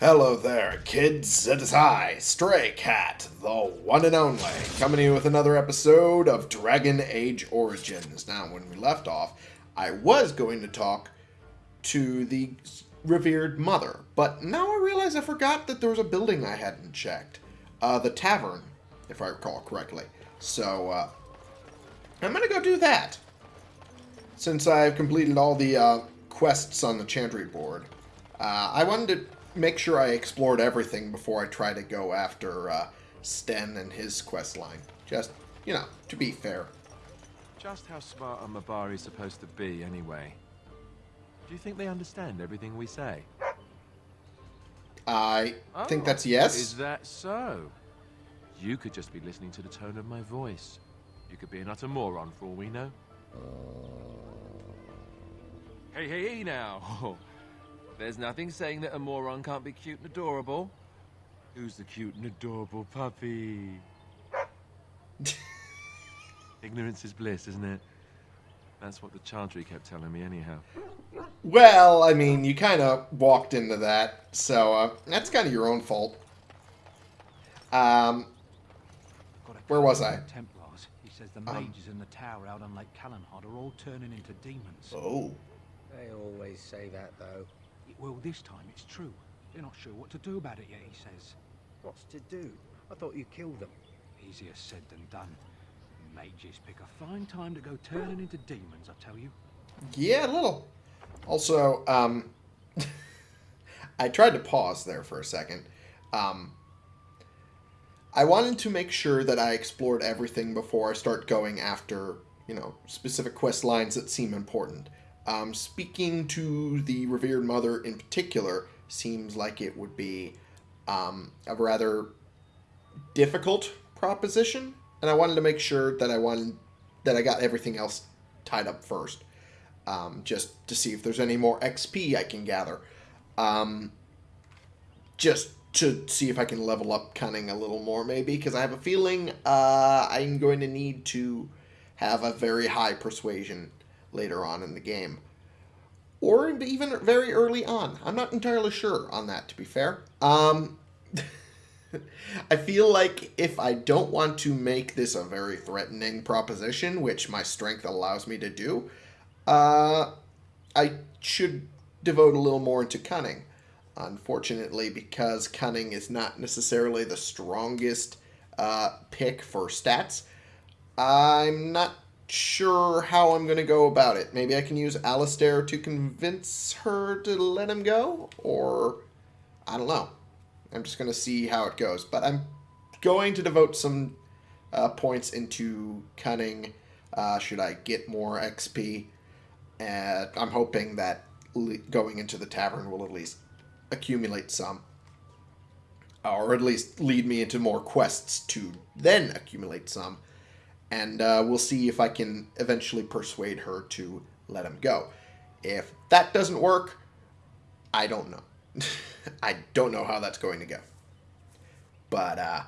Hello there, kids. It is I, Stray Cat, the one and only, coming to you with another episode of Dragon Age Origins. Now, when we left off, I was going to talk to the revered mother, but now I realize I forgot that there was a building I hadn't checked. Uh, the tavern, if I recall correctly. So, uh, I'm gonna go do that. Since I've completed all the uh, quests on the Chantry board. Uh, I wanted to make sure I explored everything before I try to go after uh, Sten and his quest line. Just, you know, to be fair. Just how smart are Mabari supposed to be, anyway? Do you think they understand everything we say? I think Oh, that's yes. Is that so? You could just be listening to the tone of my voice. You could be an utter moron for all we know. Hey, hey, hey now! There's nothing saying that a moron can't be cute and adorable. Who's the cute and adorable puppy? Ignorance is bliss, isn't it? That's what the Chantry kept telling me anyhow. Well, I mean, you kind of walked into that, so uh, that's kind of your own fault. Um, Where was I? Templars. He says the Um. mages in the tower out on Lake Calenhad are all turning into demons. oh, They always say that, though. Well, this time it's true. They're not sure what to do about it yet, he says. What's to do? I thought you killed them. Easier said than done. Mages pick a fine time to go turning into demons, I tell you. yeah, a little. Also, um, I tried to pause there for a second. Um, I wanted to make sure that I explored everything before I start going after, you know, specific quest lines that seem important. Um, speaking to the revered mother in particular seems like it would be um, a rather difficult proposition, and I wanted to make sure that I wanted that I got everything else tied up first, um, just to see if there's any more XP I can gather. Um, just to see if I can level up cunning a little more, maybe, because I have a feeling uh, I'm going to need to have a very high persuasion later on in the game. Or even very early on. I'm not entirely sure on that, to be fair. Um, I feel like if I don't want to make this a very threatening proposition, which my strength allows me to do, uh, I should devote a little more into cunning. Unfortunately, because cunning is not necessarily the strongest uh, pick for stats, I'm not sure how I'm going to go about it. Maybe I can use Alistair to convince her to let him go, or I don't know. I'm just going to see how it goes. But I'm going to devote some uh, points into cunning. Uh, should I get more XP? And I'm hoping that going into the tavern will at least accumulate some. Or at least lead me into more quests to then accumulate some. And uh, we'll see if I can eventually persuade her to let him go. If that doesn't work, I don't know. I don't know how that's going to go. But uh,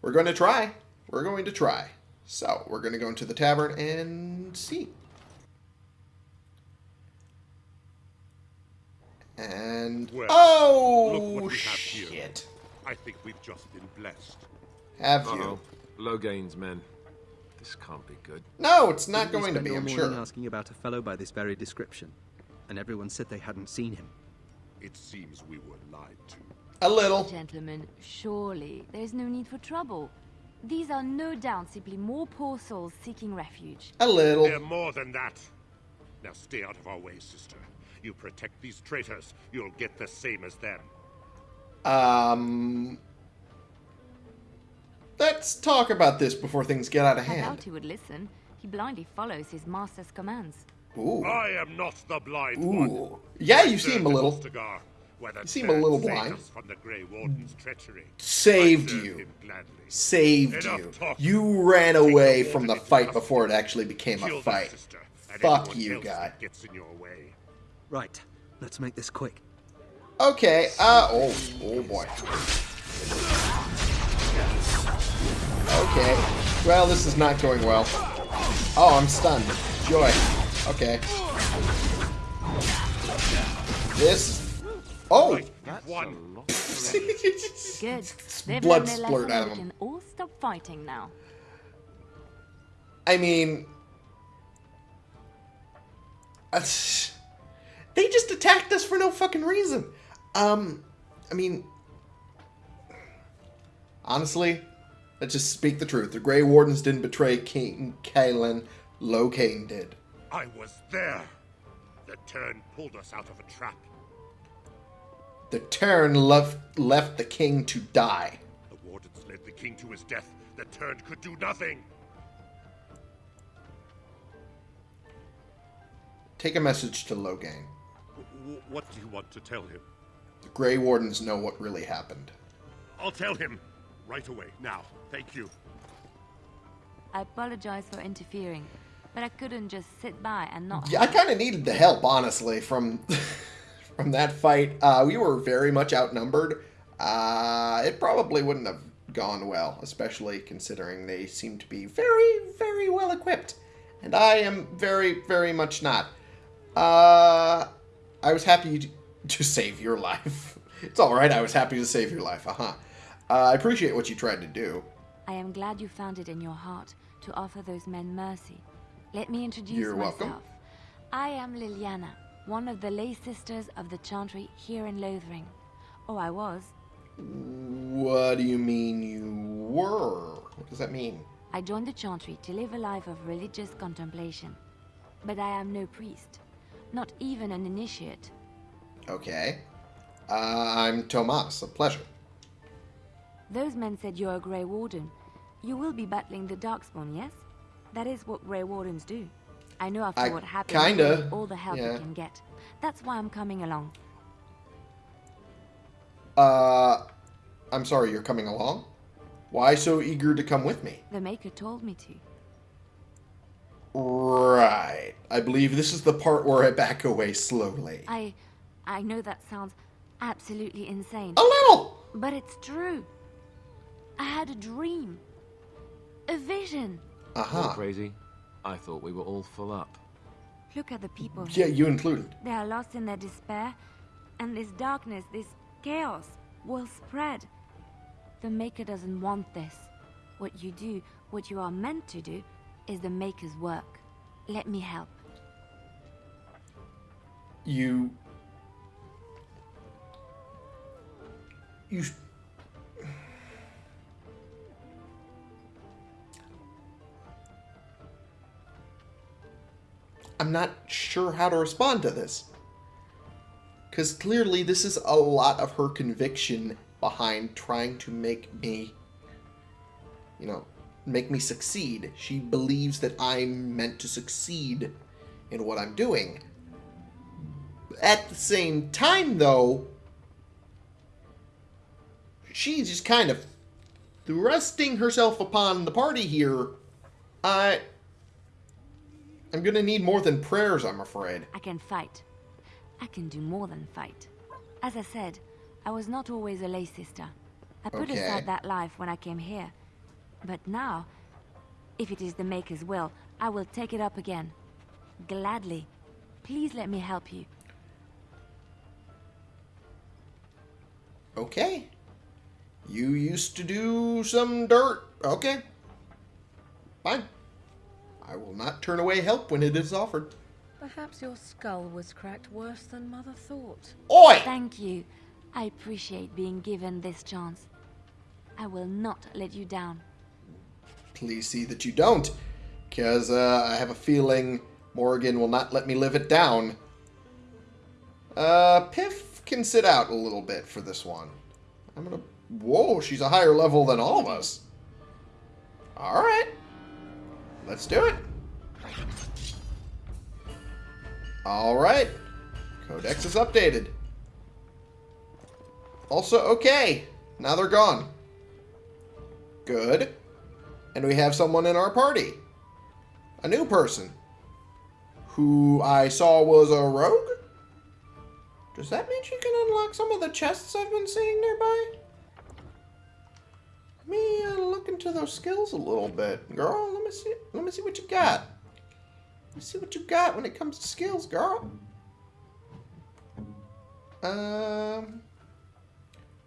we're going to try. We're going to try. So we're going to go into the tavern and see. And Well, oh look what we have here. shit! I think we've just been blessed. Have Uh-oh. you? Loghain's, men. This can't be good. No, it's not Didn't going to be. all I'm sure. asking about a fellow by this very description, and everyone said they hadn't seen him. It seems we were lied to. A little. Gentlemen, surely there is no need for trouble. These are no doubt simply more poor souls seeking refuge. A little. They're more than that. Now stay out of our way, sister. You protect these traitors, you'll get the same as them. Um. Let's talk about this before things get out of hand. I doubt he would listen. He blindly follows his master's commands. Ooh. I am not the blind one. Yeah, you I seem a little. Ostagar, You seem a little blind. From the Grey Warden's treachery. Saved you. Saved Enough you. talk. You ran away the from the fight before it actually became a Kill that fight. sister, Fuck you, guy. Gets in your way. Right, let's make this quick. Okay, uh, oh, oh boy. Okay, well, this is not going well. Oh, I'm stunned. Joy. Okay. This. Oh! Right, you've won. lot of serenity. Good. Blood splurt out of him. can all stop fighting now. I mean, uh, they just attacked us for no fucking reason. Um, I mean, honestly, let's just speak the truth. The Grey Wardens didn't betray King Cailan. Loghain did. I was there. The Teyrn pulled us out of a trap. The Teyrn left left the king to die. The wardens led the king to his death. The Teyrn could do nothing. Take a message to Loghain. W- what do you want to tell him? The Grey Wardens know what really happened. I'll tell him right away. Now, thank you. I apologize for interfering, but I couldn't just sit by and not. Yeah, I kind of needed the help, honestly, from from that fight. Uh, we were very much outnumbered. Uh, it probably wouldn't have gone well, especially considering they seem to be very, very well equipped, and I am very, very much not. Uh, I was happy to, to save your life. It's all right. I was happy to save your life. Uh-huh. Uh, I appreciate what you tried to do. I am glad you found it in your heart to offer those men mercy. Let me introduce You're myself. welcome. I am Leliana, one of the lay sisters of the Chantry here in Lothering. Oh, I was. What do you mean you were? What does that mean? I joined the Chantry to live a life of religious contemplation. But I am no priest, not even an initiate. Okay. Uh, I'm Tomas. A pleasure. Those men said you're a Grey Warden. You will be battling the Darkspawn, yes? That is what Grey Wardens do. I know after I what happened, kinda, all the help yeah. you can get. That's why I'm coming along. Uh, I'm sorry, you're coming along? Why so eager to come with me? The Maker told me to. Right. I believe this is the part where I back away slowly. I... I know that sounds absolutely insane. A little! But it's true. I had a dream. A vision. Uh -huh. crazy. I thought we were all full up. Look at the people Yeah, you included. They are lost in their despair, and this darkness, this chaos, will spread. The Maker doesn't want this. What you do, what you are meant to do, is the Maker's work. Let me help. You. You. I'm not sure how to respond to this. Because clearly, this is a lot of her conviction behind trying to make me, you know, make me succeed. She believes that I'm meant to succeed in what I'm doing. At the same time, though, she's just kind of thrusting herself upon the party here. I. I'm gonna need more than prayers, I'm afraid. I can fight. I can do more than fight. As I said, I was not always a lay sister. I put Okay. aside that life when I came here. But now, if it is the Maker's will, I will take it up again. Gladly. Please let me help you. Okay. You used to do some dirt. Okay. Fine. I will not turn away help when it is offered. Perhaps your skull was cracked worse than Mother thought. Oi! Thank you. I appreciate being given this chance. I will not let you down. Please see that you don't, because uh, I have a feeling Morrigan will not let me live it down. Uh, Piff can sit out a little bit for this one. I'm gonna. Whoa, she's a higher level than all of us. All right, let's do it. All right, Codex is updated. Also, okay, now they're gone. Good. And we have someone in our party. A new person. Who I saw was a rogue? Does that mean she can unlock some of the chests I've been seeing nearby? Me uh, look into those skills a little bit, girl. Let me see. Let me see what you got. Let me see what you got when it comes to skills, girl. Um,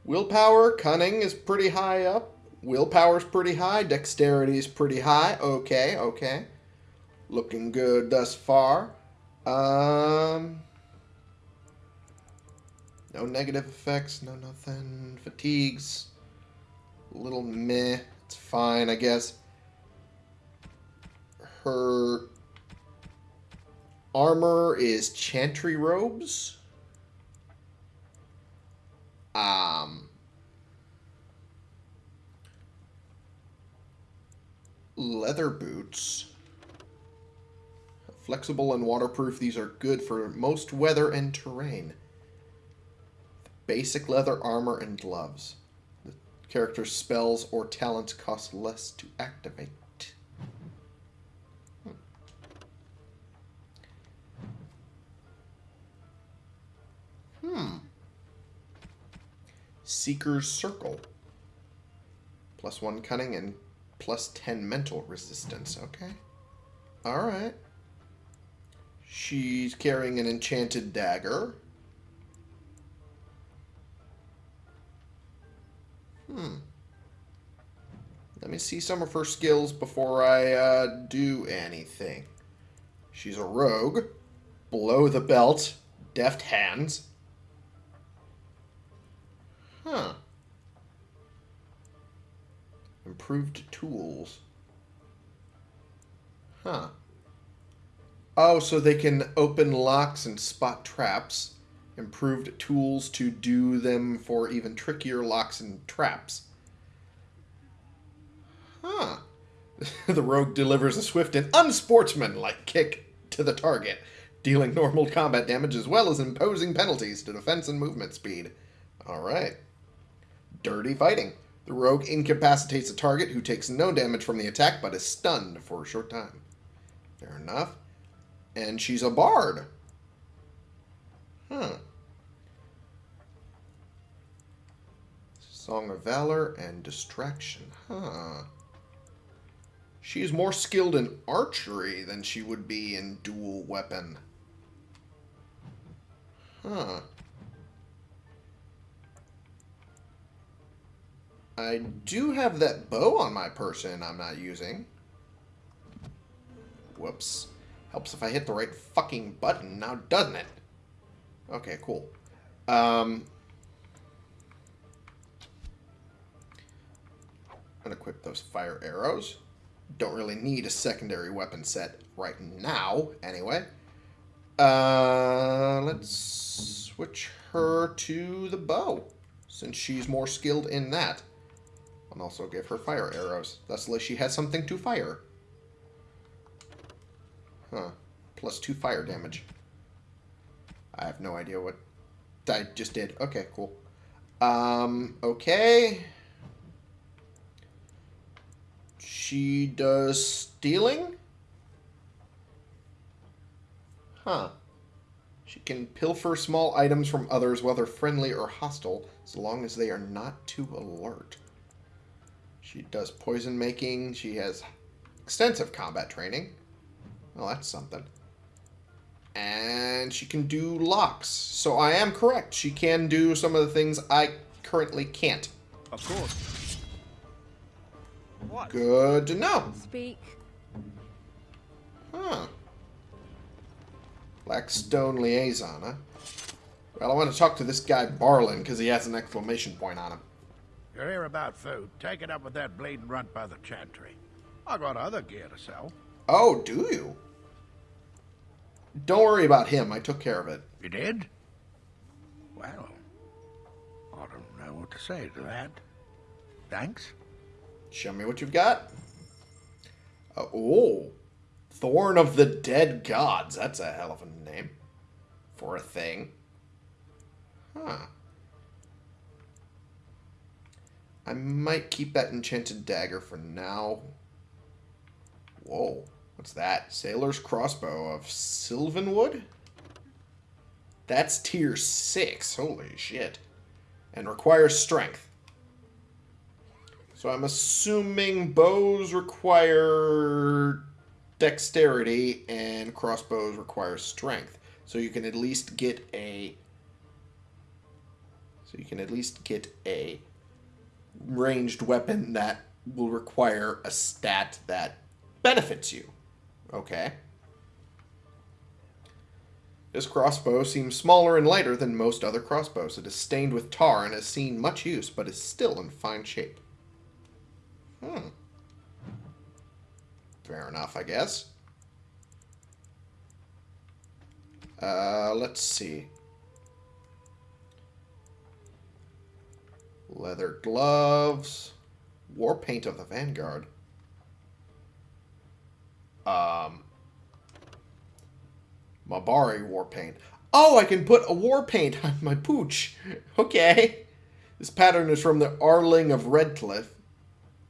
Willpower, cunning is pretty high up. Willpower's pretty high. Dexterity is pretty high. Okay, okay. Looking good thus far. Um, no negative effects, no nothing. Fatigues. Little meh. It's fine, I guess. Her armor is chantry robes. Um, leather boots. Flexible and waterproof, these are good for most weather and terrain. Basic leather armor and gloves. The character's spells or talents cost less to activate. Hmm. Hmm. Seeker's Circle. Plus one cunning and plus 10 mental resistance. Okay. Alright. She's carrying an enchanted dagger. Hmm. Let me see some of her skills before I uh, do anything. She's a rogue. Below the belt. Deft hands. Huh. Improved tools. Huh. Oh, so they can open locks and spot traps. Improved tools to do them for even trickier locks and traps. Huh. the rogue delivers a swift and unsportsmanlike kick to the target, dealing normal combat damage as well as imposing penalties to defense and movement speed. Alright. Dirty fighting. The rogue incapacitates a target who takes no damage from the attack but is stunned for a short time. Fair enough. And she's a bard. Huh. Song of Valor and Distraction. Huh. She's more skilled in archery than she would be in dual weapon. Huh. I do have that bow on my person I'm not using. Whoops. Helps if I hit the right fucking button now, doesn't it? Okay, cool. Um, unequip those fire arrows. Don't really need a secondary weapon set right now, anyway. Uh, let's switch her to the bow, since she's more skilled in that. And also give her fire arrows. Thusly, she has something to fire. Huh. Plus two fire damage. I have no idea what I just did. Okay, cool. Um, okay. She does stealing? Huh. She can pilfer small items from others, whether friendly or hostile, as long as they are not too alert. She does poison making. She has extensive combat training. Well, that's something. And she can do locks. So I am correct. She can do some of the things I currently can't. Of course. What? Good to know. Speak. Huh. Blackstone liaison, huh? Well, I want to talk to this guy Barlin because he has an exclamation point on him. You're here about food. Take it up with that bleeding runt by the chantry. I got other gear to sell. Oh, do you? Don't worry about him. I took care of it. You did? Well, I don't know what to say to that. Thanks. Show me what you've got. Uh, oh. Thorn of the Dead Gods. That's a hell of a name. For a thing. Huh. I might keep that enchanted dagger for now. Whoa. What's that? Sailor's Crossbow of Sylvanwood? That's tier 6. Holy shit. And requires strength. So I'm assuming bows require dexterity and crossbows require strength. So you can at least get a So you can at least get a ranged weapon that will require a stat that benefits you. Okay. This crossbow seems smaller and lighter than most other crossbows. It is stained with tar and has seen much use, but is still in fine shape. Hmm. Fair enough, I guess. Uh, let's see. Leather gloves. War paint of the Vanguard. Um, Mabari war paint. Oh, I can put a war paint on my pooch. Okay. This pattern is from the Arling of Redcliffe.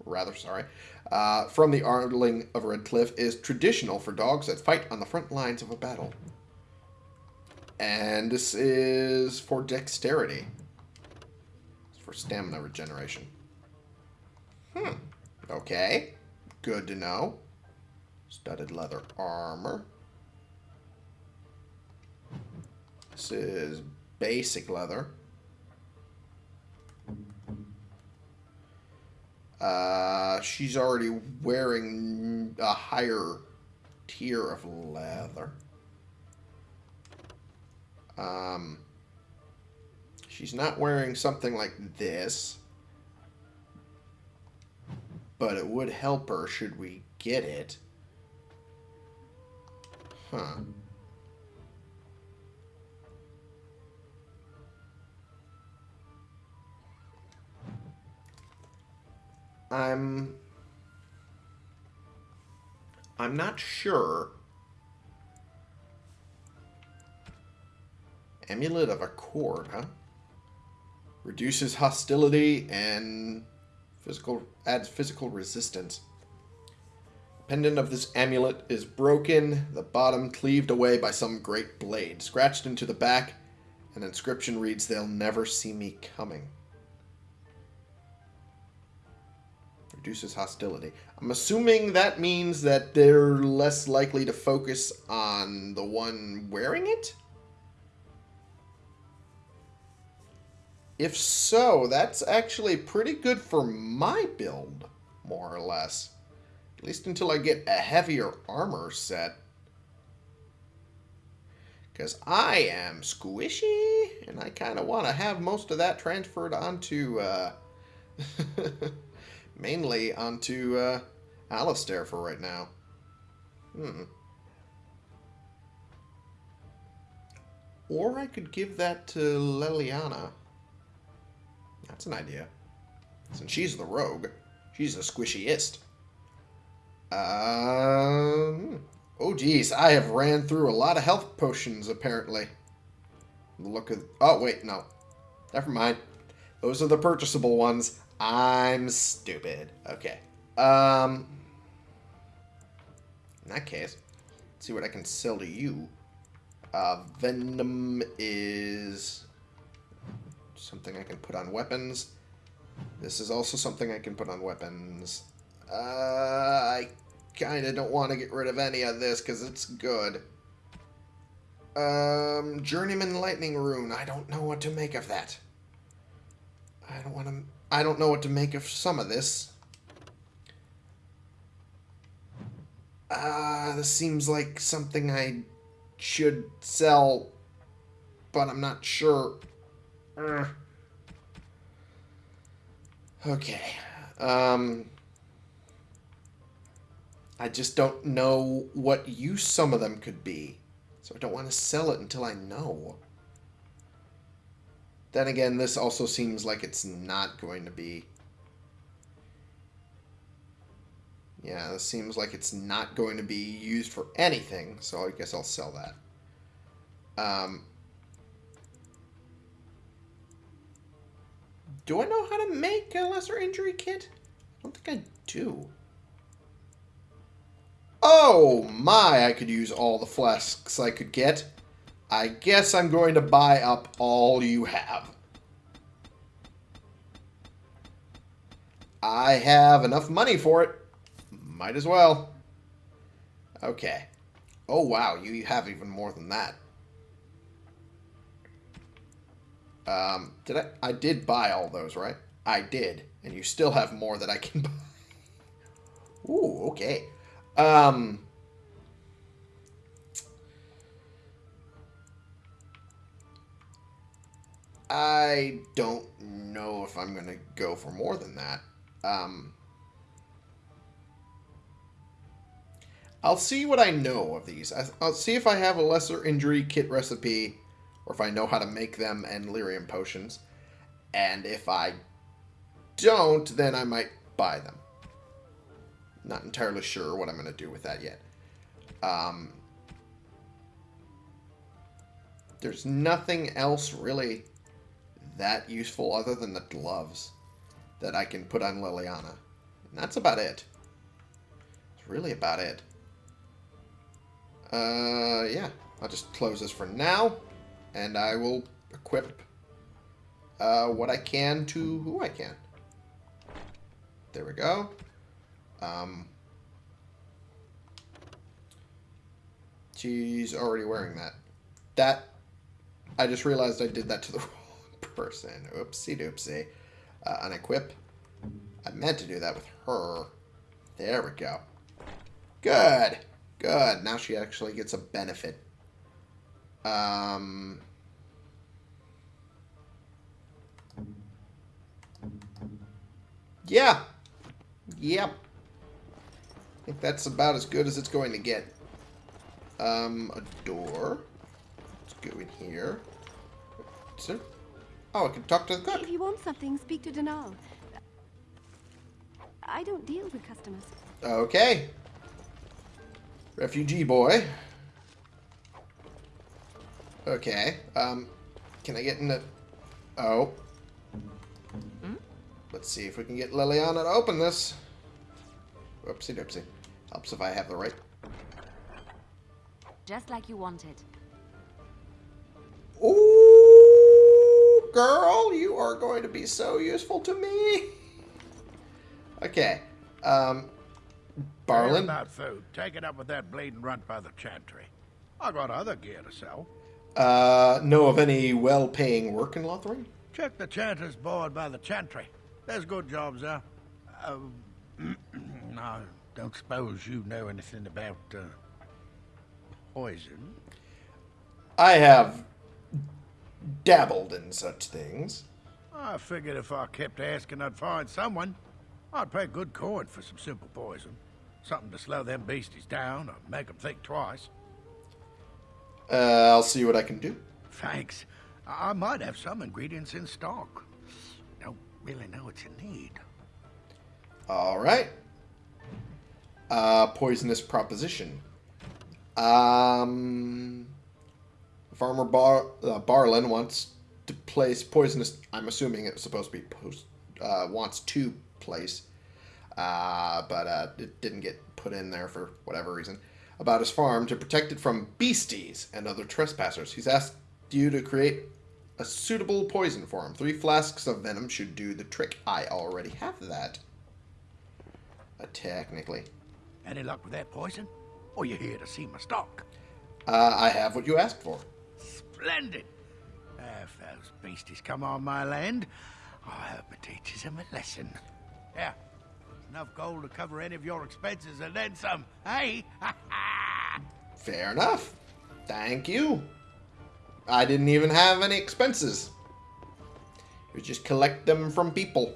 Rather, sorry. Uh, from the Arling of Redcliffe is traditional for dogs that fight on the front lines of a battle. And this is for dexterity. It's for stamina regeneration. Hmm. Okay. Good to know. Studded leather armor. This is basic leather. Uh, she's already wearing a higher tier of leather. Um, she's not wearing something like this. But it would help her should we get it. Huh. I'm I'm not sure. Amulet of Accord, huh? Reduces hostility and physical adds physical resistance. Pendant of this amulet is broken, the bottom cleaved away by some great blade. Scratched into the back, an inscription reads, They'll never see me coming. Reduces hostility. I'm assuming that means that they're less likely to focus on the one wearing it? If so, that's actually pretty good for my build, more or less. At least until I get a heavier armor set. Because I am squishy, and I kind of want to have most of that transferred onto, uh, mainly onto, uh, Alistair for right now. Hmm. Or I could give that to Leliana. That's an idea. Since she's the rogue, she's the squishiest. Um. Oh, geez. I have ran through a lot of health potions, apparently. Look at... Oh, wait. No. Never mind. Those are the purchasable ones. I'm stupid. Okay. Um. In that case, let's see what I can sell to you. Uh, Venom is something I can put on weapons. This is also something I can put on weapons. Uh, I kind of don't want to get rid of any of this because it's good. Um, Journeyman Lightning Rune. I don't know what to make of that. I don't want to... I don't know what to make of some of this. Uh, this seems like something I should sell, but I'm not sure. Uh. Okay. Um, I just don't know what use some of them could be. So I don't want to sell it until I know. Then again, this also seems like it's not going to be... Yeah, this seems like it's not going to be used for anything, so I guess I'll sell that. Um, do I know how to make a lesser injury kit? I don't think I do. Oh my, I could use all the flasks I could get. I guess I'm going to buy up all you have. I have enough money for it. Might as well. Okay. Oh, wow. You have even more than that. Um, did I? I did buy all those, right? I did, and you still have more that I can buy. Ooh, okay. Um, I don't know if I'm gonna go for more than that. Um, I'll see what I know of these. I'll see if I have a lesser injury kit recipe, or if I know how to make them and lyrium potions. And if I don't, then I might buy them. Not entirely sure what I'm going to do with that yet. Um, there's nothing else really that useful other than the gloves that I can put on Leliana. And that's about it. It's really about it. Uh, yeah. I'll just close this for now. And I will equip uh, what I can to who I can. There we go. Um, she's already wearing that. That, I just realized I did that to the wrong person. Oopsie doopsie. Uh, unequip. I meant to do that with her. There we go. Good. Good. Now she actually gets a benefit. Um... Yeah. Yep. I think that's about as good as it's going to get. Um, a door. Let's go in here. Sir? Oh, I can talk to the cook. If you want something, speak to Denal. I don't deal with customers. Okay. Refugee boy. Okay. Um, can I get in the... Oh. Let's see if we can get Leliana to open this. Whoopsie doopsie. Helps if I have the right... Just like you wanted. Girl, you are going to be so useful to me. Okay. Um, Barlin? About food. Take it up with that bleeding runt by the chantry. I got other gear to sell. Uh, know of any well-paying work in Lothering? Check the chanter's board by the chantry. There's good jobs there. Uh, I don't suppose you know anything about uh, poison. I have dabbled in such things. I figured if I kept asking, I'd find someone. I'd pay good coin for some simple poison. Something to slow them beasties down or make them think twice. Uh, I'll see what I can do. Thanks. I I might have some ingredients in stock. Don't really know what you need. All right. Uh, poisonous proposition. Um, Farmer Bar uh, Barlin wants to place poisonous. I'm assuming it's supposed to be post. Uh, wants to place, uh, but uh, it didn't get put in there for whatever reason. About his farm to protect it from beasties and other trespassers. He's asked you to create a suitable poison for him. Three flasks of venom should do the trick. I already have that. Uh, technically. Any luck with that poison? Or you here to see my stock? Uh, I have what you asked for. Splendid! If those beasties come on my land, I hope it teaches them a lesson. Yeah, enough gold to cover any of your expenses and then some. Hey? Fair enough. Thank you. I didn't even have any expenses. It was just collect them from people.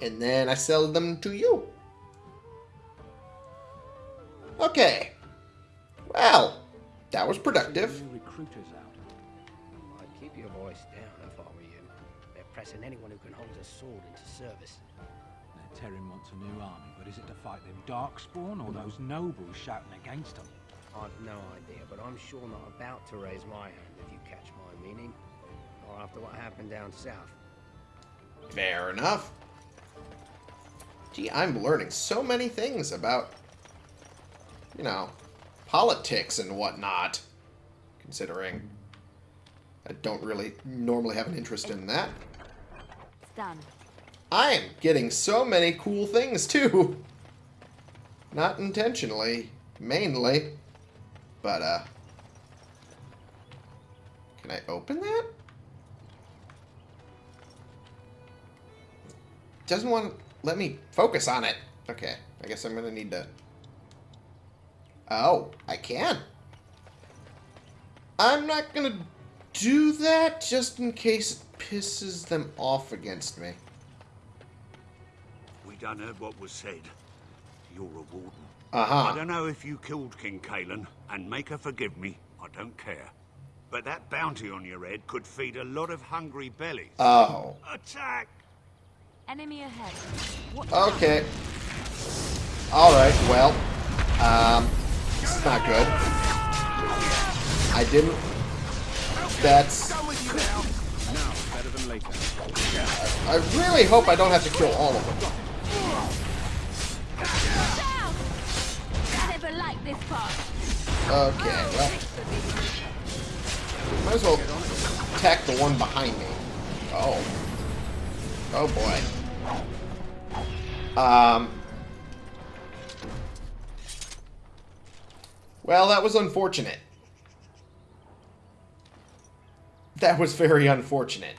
And then I sell them to you. Okay. Well, that was productive. Recruiters out. I'd keep your voice down if I were you. They're pressing anyone who can hold a sword into service. Now, Teyrn wants a new army, but is it to fight them Darkspawn or those nobles shouting against them? I've no idea, but I'm sure not about to raise my hand if you catch my meaning. Or after what happened down south. Fair enough. Gee, I'm learning so many things about, you know, politics and whatnot. Considering I don't really normally have an interest in that. It's done. I am getting so many cool things too. Not intentionally, mainly. But, uh... Can I open that? doesn't want to let me focus on it. Okay, I guess I'm gonna need to... Oh, I can. I'm not gonna do that just in case it pisses them off against me. We done heard what was said. You're a warden. Uh-huh. I don't know if you killed King Cailan, and Maker forgive me, I don't care. But that bounty on your head could feed a lot of hungry bellies. Oh. Attack! Enemy ahead. What Okay. Alright, well. Um, this is not good. I didn't... That's... I really hope I don't have to kill all of them. Okay, well... Might as well attack the one behind me. Oh. Oh boy. Um... Well, that was unfortunate. That was very unfortunate.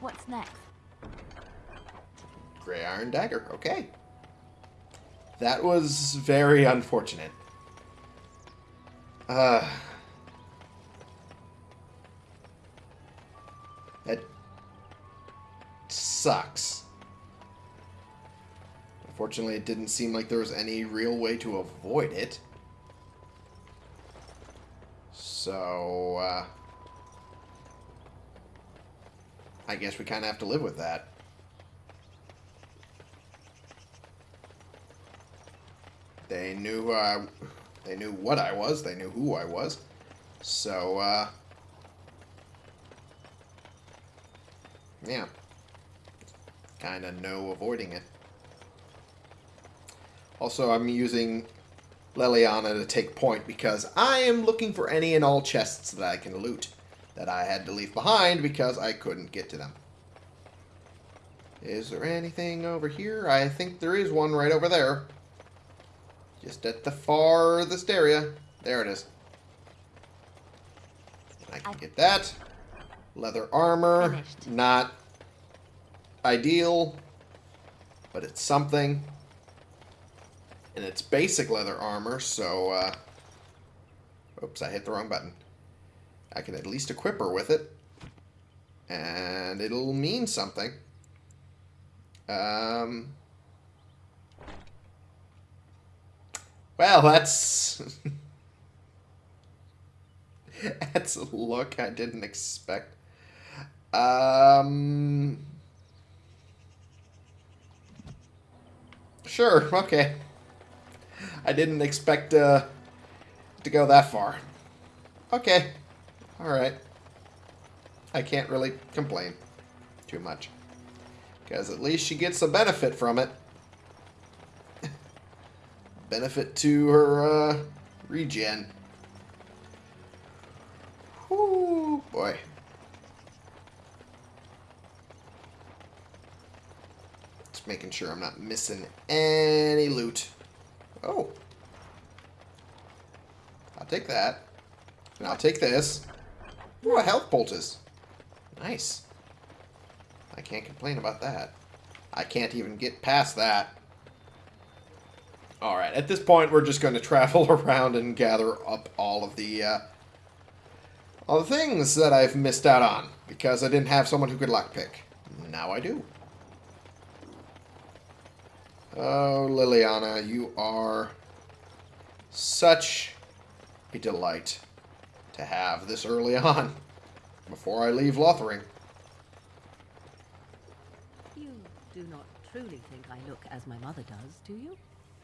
What's next? Gray Iron Dagger. Okay. That was very unfortunate. Uh, that sucks. Unfortunately, it didn't seem like there was any real way to avoid it. So, uh, I guess we kind of have to live with that. They knew uh, they knew what I was. They knew who I was. So uh, yeah, kind of no avoiding it. Also, I'm using Leliana to take point because I am looking for any and all chests that I can loot that I had to leave behind because I couldn't get to them. Is there anything over here? I think there is one right over there. Just at the farthest area. There it is. I can get that. Leather armor. Finished. Not ideal, but it's something. And it's basic leather armor, so, uh... Oops, I hit the wrong button. I can at least equip her with it. And it'll mean something. Um... Well, that's... that's a look I didn't expect. Um... Sure, okay. I didn't expect uh, to go that far. Okay. Alright. I can't really complain too much. Because at least she gets a benefit from it. benefit to her uh, regen. Whoo, boy. Just making sure I'm not missing any loot. Oh. I'll take that. And I'll take this. Ooh, a health poultice. Nice. I can't complain about that. I can't even get past that. Alright, at this point we're just going to travel around and gather up all of the, uh, all the things that I've missed out on. Because I didn't have someone who could lockpick. Now I do. Oh, Leliana, you are such a delight to have this early on, before I leave Lothering. You do not truly think I look as my mother does, do you?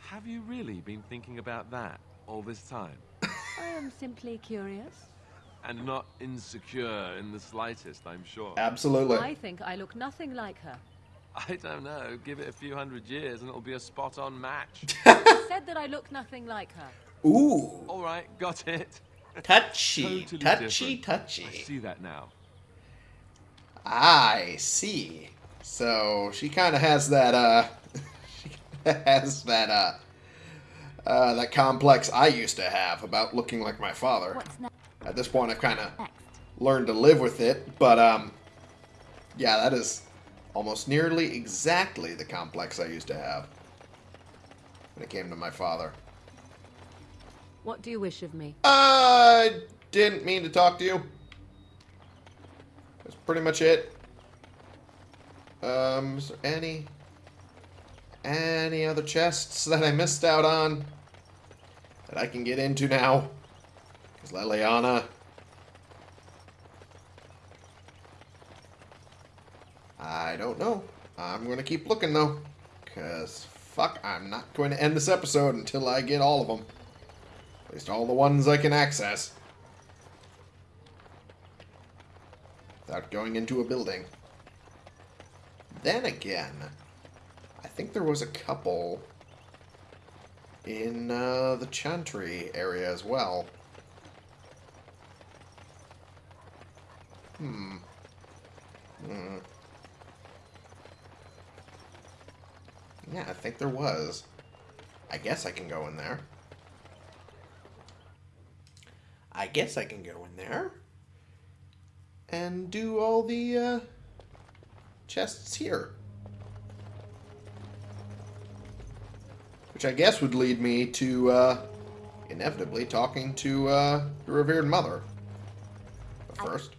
Have you really been thinking about that all this time? I am simply curious. And not insecure in the slightest, I'm sure. Absolutely. I think I look nothing like her. I don't know. Give it a few hundred years and it'll be a spot-on match. I said that I look nothing like her. Ooh, All right, got it. touchy, Totally touchy, different. touchy. I see that now. I see. So she kind of has that, uh, she has that, uh, uh, that complex I used to have about looking like my father. At this point, I've kind of learned to live with it, but, um, Yeah, that is almost nearly exactly the complex I used to have when it came to my father. What do you wish of me? I didn't mean to talk to you. That's pretty much it. Um, is there any any other chests that I missed out on that I can get into now? Because Leliana. I don't know. I'm going to keep looking though. Because, fuck, I'm not going to end this episode until I get all of them. At least all the ones I can access. Without going into a building. Then again, I think there was a couple in uh, the Chantry area as well. Hmm. Hmm. Yeah, I think there was. I guess I can go in there. I guess I can go in there and do all the uh, chests here. Which I guess would lead me to uh, inevitably talking to uh, the revered mother. But first,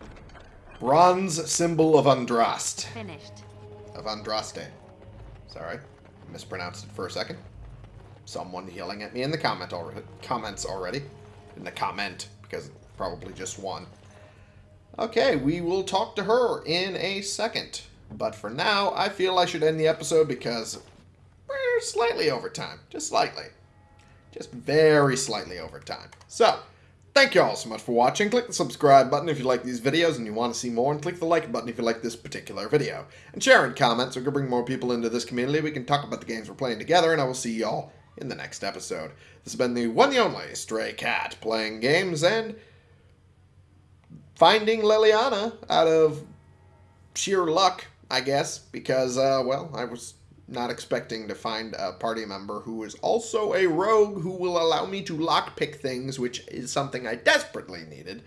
bronze symbol of Andraste. Finished. Of Andraste. Sorry, mispronounced it for a second. Someone yelling at me in the comment already, comments already. In the comment, because probably just one. Okay, we will talk to her in a second. But for now, I feel I should end the episode because we're slightly over time. Just slightly. Just very slightly over time. So, thank you all so much for watching. Click the subscribe button if you like these videos and you want to see more, and click the like button if you like this particular video. And share and comment so we can bring more people into this community. We can talk about the games we're playing together, and I will see y'all in the next episode. This has been the one and only Stray Cat playing games and finding Leliana out of sheer luck, I guess, because, uh, well, I was not expecting to find a party member who is also a rogue who will allow me to lockpick things, which is something I desperately needed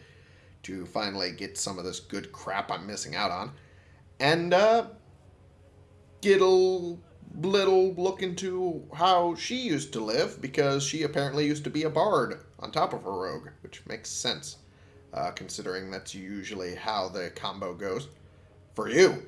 to finally get some of this good crap I'm missing out on. And, uh, a little look into how she used to live, because she apparently used to be a bard on top of a rogue, which makes sense uh, considering that's usually how the combo goes. For you.